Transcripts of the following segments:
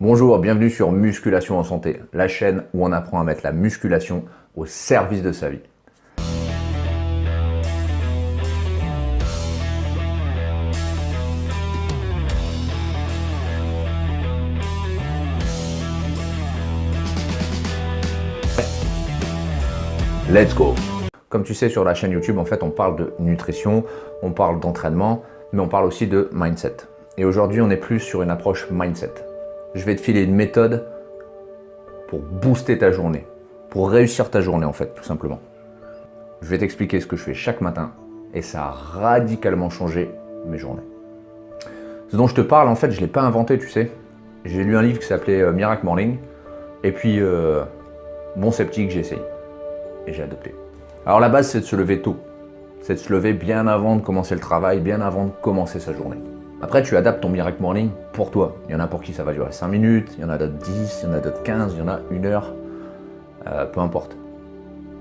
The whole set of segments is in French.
Bonjour, bienvenue sur Musculation en Santé, la chaîne où on apprend à mettre la musculation au service de sa vie. Let's go Comme tu sais, sur la chaîne YouTube, en fait, on parle de nutrition, on parle d'entraînement, mais on parle aussi de mindset. Et aujourd'hui, on est plus sur une approche mindset. Je vais te filer une méthode pour booster ta journée, pour réussir ta journée, en fait, tout simplement. Je vais t'expliquer ce que je fais chaque matin, et ça a radicalement changé mes journées. Ce dont je te parle, en fait, je ne l'ai pas inventé, tu sais. J'ai lu un livre qui s'appelait euh, Miracle Morning, et puis, euh, bon sceptique, j'ai essayé j'ai adopté. Alors la base, c'est de se lever tôt. C'est de se lever bien avant de commencer le travail, bien avant de commencer sa journée. Après, tu adaptes ton Miracle Morning pour toi. Il y en a pour qui ça va durer 5 minutes, il y en a d'autres 10, il y en a d'autres 15, il y en a une heure. Euh, peu importe.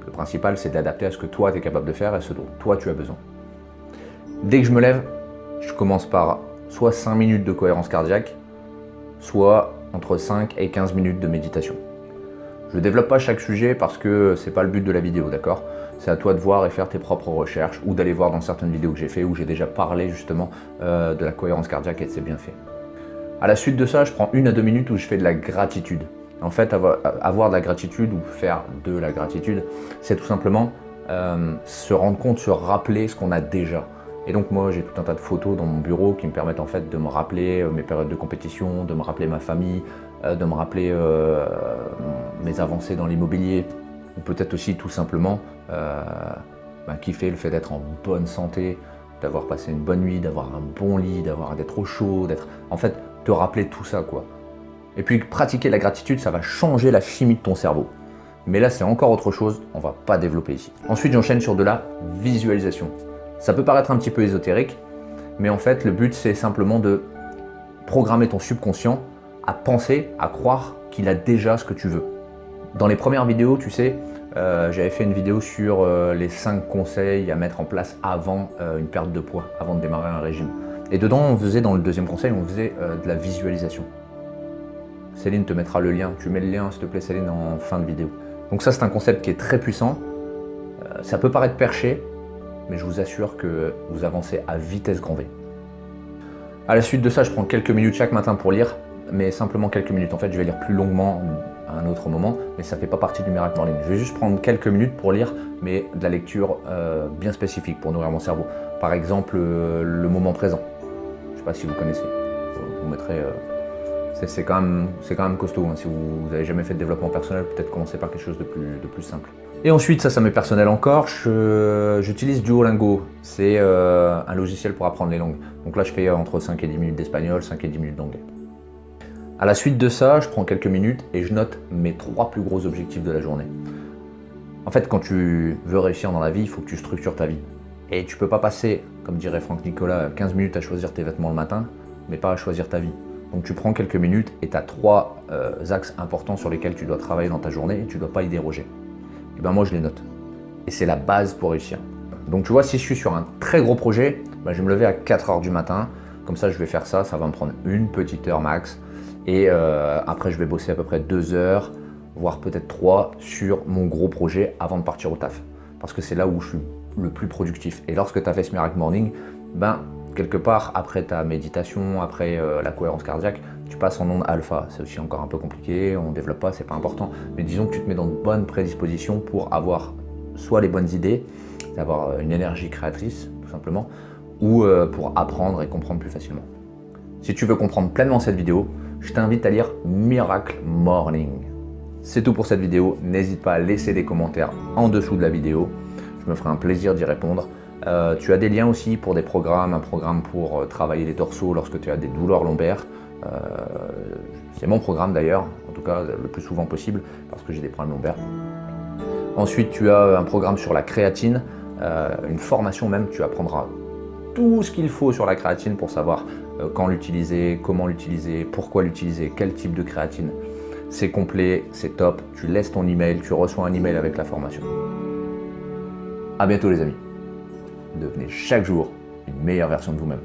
Le principal, c'est de l'adapter à ce que toi, tu es capable de faire et ce dont toi, tu as besoin. Dès que je me lève, je commence par soit 5 minutes de cohérence cardiaque, soit entre 5 et 15 minutes de méditation. Je ne développe pas chaque sujet parce que c'est pas le but de la vidéo, d'accord? C'est à toi de voir et faire tes propres recherches ou d'aller voir dans certaines vidéos que j'ai fait où j'ai déjà parlé justement euh, de la cohérence cardiaque et de ses bienfaits. À la suite de ça, je prends une à deux minutes où je fais de la gratitude. En fait, avoir, de la gratitude ou faire de la gratitude, c'est tout simplement euh, se rendre compte, se rappeler ce qu'on a déjà. Et donc moi, j'ai tout un tas de photos dans mon bureau qui me permettent en fait de me rappeler euh, mes périodes de compétition, de me rappeler ma famille, de me rappeler mes avancées dans l'immobilier, ou peut-être aussi tout simplement euh, ben, kiffer le fait d'être en bonne santé, d'avoir passé une bonne nuit, d'avoir un bon lit, d'avoir d'être au chaud, d'être... En fait, te rappeler tout ça, quoi. Et puis, pratiquer la gratitude, ça va changer la chimie de ton cerveau. Mais là, c'est encore autre chose, on va pas développer ici. Ensuite, j'enchaîne sur de la visualisation. Ça peut paraître un petit peu ésotérique, mais en fait, le but, c'est simplement de programmer ton subconscient à penser, à croire qu'il a déjà ce que tu veux. Dans les premières vidéos, tu sais, euh, j'avais fait une vidéo sur euh, les 5 conseils à mettre en place avant euh, une perte de poids, avant de démarrer un régime. Et dedans, on faisait, dans le deuxième conseil, on faisait de la visualisation. Céline te mettra le lien. Tu mets le lien, s'il te plaît, Céline, en fin de vidéo. Donc ça, c'est un concept qui est très puissant. ça peut paraître perché, mais je vous assure que vous avancez à vitesse grand V. À la suite de ça, je prends quelques minutes chaque matin pour lire, mais simplement quelques minutes. En fait, je vais lire plus longuement, à un autre moment, mais ça ne fait pas partie du Miracle Morning. Je vais juste prendre quelques minutes pour lire, mais de la lecture euh, bien spécifique pour nourrir mon cerveau. Par exemple, euh, le moment présent. Je ne sais pas si vous connaissez. Vous mettrez... Euh, c'est quand, même, quand même costaud. Hein. Si vous n'avez jamais fait de développement personnel, peut-être commencer par quelque chose de plus, de plus simple. Et ensuite, ça, ça m'est personnel encore, j'utilise Duolingo. C'est un logiciel pour apprendre les langues. Donc là, je fais entre 5 et 10 minutes d'espagnol, 5 et 10 minutes d'anglais. À la suite de ça, je prends quelques minutes et je note mes trois plus gros objectifs de la journée. En fait, quand tu veux réussir dans la vie, il faut que tu structures ta vie. Et tu peux pas passer, comme dirait Franck Nicolas, 15 minutes à choisir tes vêtements le matin, mais pas à choisir ta vie. Donc tu prends quelques minutes et tu as trois euh, axes importants sur lesquels tu dois travailler dans ta journée et tu ne dois pas y déroger. Et ben moi je les note. Et c'est la base pour réussir. Donc tu vois, si je suis sur un très gros projet, ben, je vais me lever à 4 heures du matin. Comme ça, je vais faire ça, ça va me prendre une petite heure max. Et euh, après, je vais bosser à peu près deux heures, voire peut-être trois, sur mon gros projet avant de partir au taf. Parce que c'est là où je suis le plus productif. Et lorsque tu as fait ce Miracle Morning, ben, quelque part, après ta méditation, après euh, la cohérence cardiaque, tu passes en onde alpha. C'est aussi encore un peu compliqué, on ne développe pas, c'est pas important. Mais disons que tu te mets dans de bonnes prédispositions pour avoir soit les bonnes idées, d'avoir euh, une énergie créatrice, tout simplement, ou pour apprendre et comprendre plus facilement. Si tu veux comprendre pleinement cette vidéo, je t'invite à lire Miracle Morning. C'est tout pour cette vidéo. N'hésite pas à laisser des commentaires en dessous de la vidéo. Je me ferai un plaisir d'y répondre. Euh, tu as des liens aussi pour des programmes, un programme pour euh, travailler les torsos lorsque tu as des douleurs lombaires. Euh, c'est mon programme d'ailleurs, en tout cas le plus souvent possible, parce que j'ai des problèmes lombaires. Ensuite, tu as un programme sur la créatine, une formation même, tu apprendras tout ce qu'il faut sur la créatine pour savoir quand l'utiliser, comment l'utiliser, pourquoi l'utiliser, quel type de créatine. C'est complet, c'est top, tu laisses ton email, tu reçois un email avec la formation. A bientôt les amis. Devenez chaque jour une meilleure version de vous-même.